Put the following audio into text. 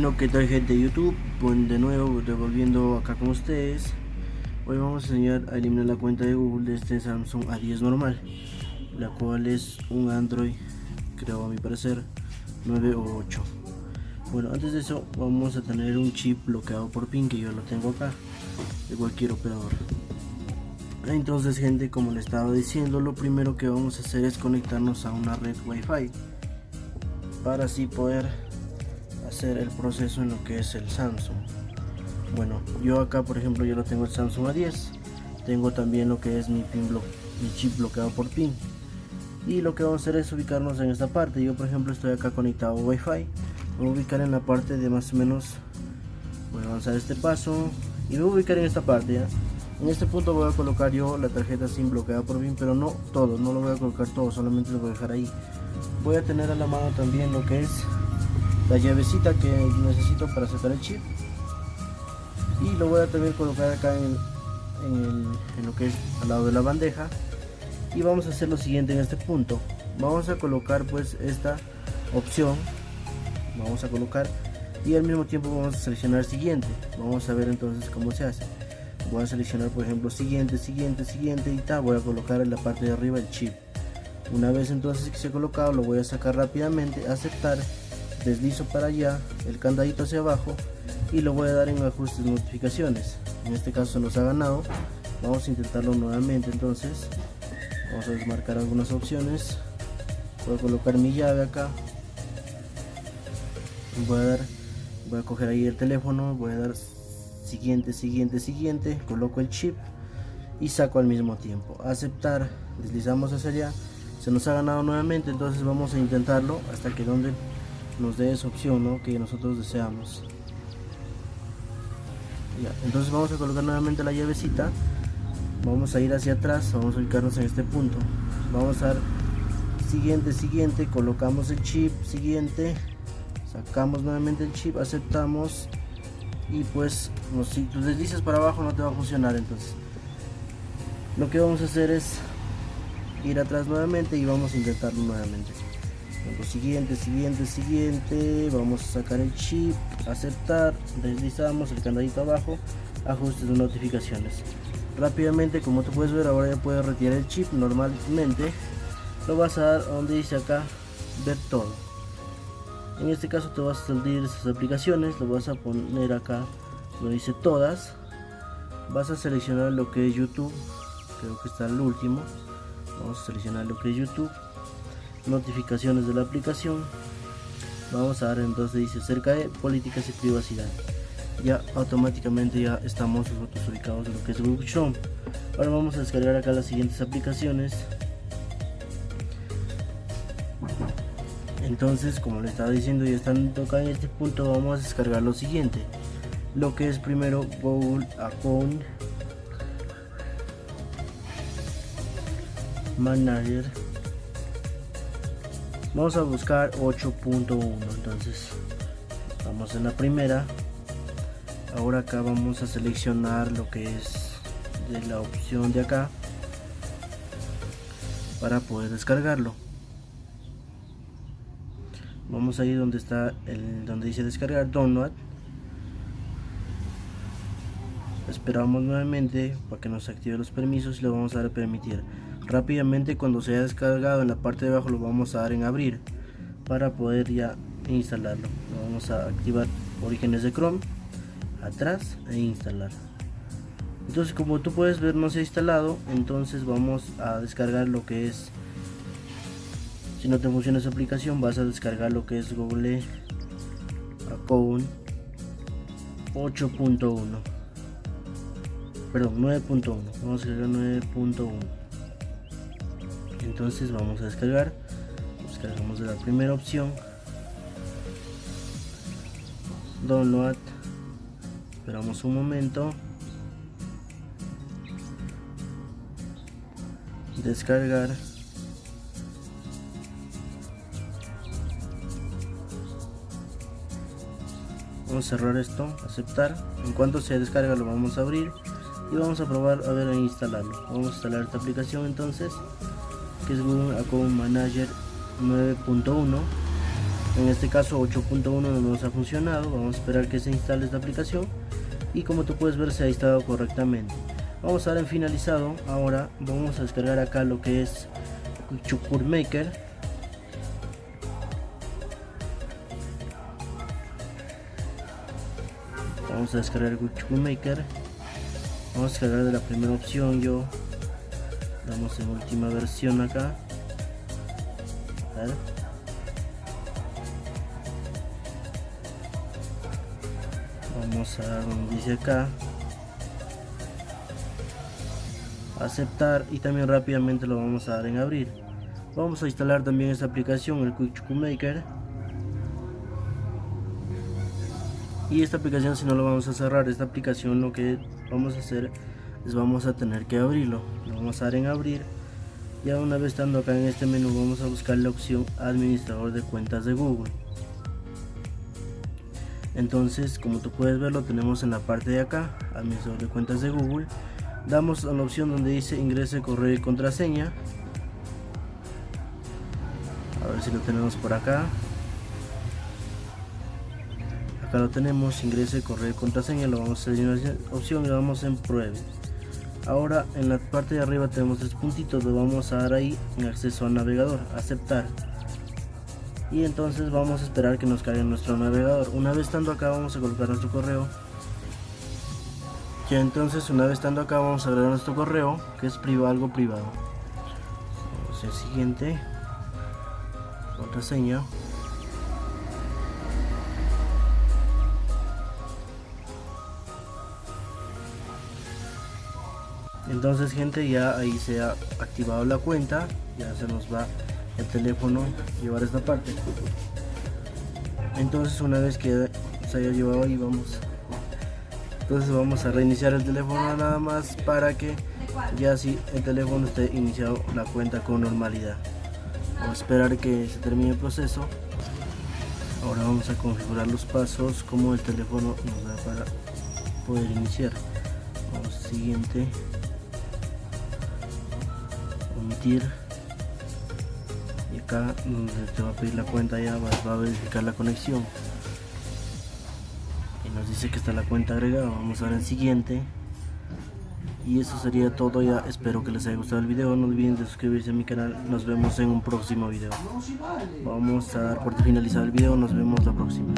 Bueno, ¿qué tal gente de YouTube? Pues de nuevo, devolviendo acá con ustedes. Hoy vamos a enseñar a eliminar la cuenta de Google de este Samsung A10 normal La cual es un Android, creo a mi parecer, 9 o 8 Bueno, antes de eso vamos a tener un chip bloqueado por PIN que yo lo tengo acá De cualquier operador. Entonces gente, como le estaba diciendo, lo primero que vamos a hacer es conectarnos a una red Wi-Fi Para así poder hacer el proceso en lo que es el Samsung. Bueno yo acá por ejemplo yo lo tengo el Samsung A10 tengo también lo que es mi pin mi chip bloqueado por pin. Y lo que vamos a hacer es ubicarnos en esta parte. Yo por ejemplo estoy acá conectado a Wi-Fi. Voy a ubicar en la parte de más o menos voy a avanzar este paso y me voy a ubicar en esta parte ya en este punto voy a colocar yo la tarjeta SIM bloqueada por pin pero no todo no lo voy a colocar todo solamente lo voy a dejar ahí. Voy a tener a la mano también lo que es la llavecita que necesito para sacar el chip. Y lo voy a también colocar acá en, en, lo que es al lado de la bandeja. Y vamos a hacer lo siguiente en este punto. Vamos a colocar pues esta opción. Vamos a colocar. Y al mismo tiempo vamos a seleccionar siguiente. Vamos a ver entonces cómo se hace. Voy a seleccionar por ejemplo siguiente siguiente siguiente. Y tal voy a colocar en la parte de arriba el chip. Una vez entonces que se ha colocado lo voy a sacar rápidamente aceptar deslizo para allá el candadito hacia abajo y lo voy a dar en ajustes notificaciones. En este caso nos ha ganado. Vamos a intentarlo nuevamente entonces. Vamos a desmarcar algunas opciones. Voy a colocar mi llave acá. Voy a dar voy a coger ahí el teléfono voy a dar siguiente siguiente siguiente. Coloco el chip y saco al mismo tiempo. Aceptar. Deslizamos hacia allá. Se nos ha ganado nuevamente entonces vamos a intentarlo hasta que donde nos dé esa opción que nosotros deseamos. Entonces vamos a colocar nuevamente la llavecita. Vamos a ir hacia atrás vamos a ubicarnos en este punto. Vamos a dar siguiente siguiente colocamos el chip siguiente. Sacamos nuevamente el chip aceptamos. Y pues si tú deslizas para abajo no te va a funcionar entonces. Lo que vamos a hacer es ir atrás nuevamente y vamos a intentarlo nuevamente siguiente siguiente siguiente vamos a sacar el chip aceptar deslizamos el candadito abajo ajustes de notificaciones. Rápidamente como tú puedes ver ahora ya puedes retirar el chip normalmente. Lo vas a dar donde dice acá ver todo. En este caso te vas a salir esas aplicaciones lo vas a poner acá lo dice todas. Vas a seleccionar lo que es youtube creo que está el último. Vamos a seleccionar lo que es youtube notificaciones de la aplicación. Vamos a dar entonces dice cerca de políticas y privacidad. Ya automáticamente ya estamos nosotros ubicados en lo que es Google Chrome. Ahora vamos a descargar acá las siguientes aplicaciones. Entonces como le estaba diciendo ya están acá en este punto vamos a descargar lo siguiente. Lo que es primero Google Account Manager vamos a buscar 8.1 entonces vamos en la primera. Ahora acá vamos a seleccionar lo que es de la opción de acá para poder descargarlo. Vamos a ir donde está el donde dice descargar download. Esperamos nuevamente para que nos active los permisos y le vamos a dar a permitir rápidamente cuando se haya descargado en la parte de abajo lo vamos a dar en abrir para poder ya instalarlo. Vamos a activar orígenes de chrome atrás e instalar. Entonces como tú puedes ver no se ha instalado entonces vamos a descargar lo que es si no te funciona esa aplicación vas a descargar lo que es google account 8.1 perdón 9.1 vamos a descargar 9.1 entonces vamos a descargar. Descargamos de la primera opción. Download. Esperamos un momento. Descargar. Vamos a cerrar esto aceptar. En cuanto se descarga lo vamos a abrir y vamos a probar a ver a instalarlo. Vamos a instalar esta aplicación entonces Google Account Manager 9.1 en este caso 8.1 no nos ha funcionado. Vamos a esperar que se instale esta aplicación. Y como tú puedes ver se ha instalado correctamente. Vamos a dar en finalizado. Ahora vamos a descargar acá lo que es Chukur Maker. Vamos a descargar Chukur Maker. Vamos a descargar de la primera opción yo damos en última versión acá. Vamos a donde dice acá. Aceptar y también rápidamente lo vamos a dar en abrir. Vamos a instalar también esta aplicación el Quick Maker. Y esta aplicación si no lo vamos a cerrar esta aplicación lo que vamos a hacer es vamos a tener que abrirlo. lo vamos a dar en abrir. Ya una vez estando acá en este menú vamos a buscar la opción administrador de cuentas de Google. Entonces como tú puedes ver lo tenemos en la parte de acá administrador de cuentas de Google. Damos a la opción donde dice ingrese correo y contraseña. A ver si lo tenemos por acá. Acá lo tenemos ingrese correo y contraseña lo vamos a hacer opción y vamos en pruebe ahora en la parte de arriba tenemos tres puntitos lo vamos a dar ahí en acceso al navegador aceptar. Y entonces vamos a esperar que nos cargue nuestro navegador. Una vez estando acá vamos a colocar nuestro correo. Ya entonces una vez estando acá vamos a agregar nuestro correo que es algo privado. Vamos al siguiente. Contraseña entonces gente ya ahí se ha activado la cuenta ya se nos va el teléfono llevar esta parte. Entonces una vez que se haya llevado ahí vamos. Entonces vamos a reiniciar el teléfono nada más para que ya así el teléfono esté iniciado la cuenta con normalidad. A esperar que se termine el proceso. Ahora vamos a configurar los pasos como el teléfono nos da para poder iniciar. Vamos siguiente omitir. Y acá donde te va a pedir la cuenta ya va a verificar la conexión. Nos dice que está la cuenta agregada. Vamos a ver el siguiente. Y eso sería todo ya espero que les haya gustado el video. No olviden de suscribirse a mi canal. Nos vemos en un próximo video. Vamos a dar por finalizado el video. Nos vemos la próxima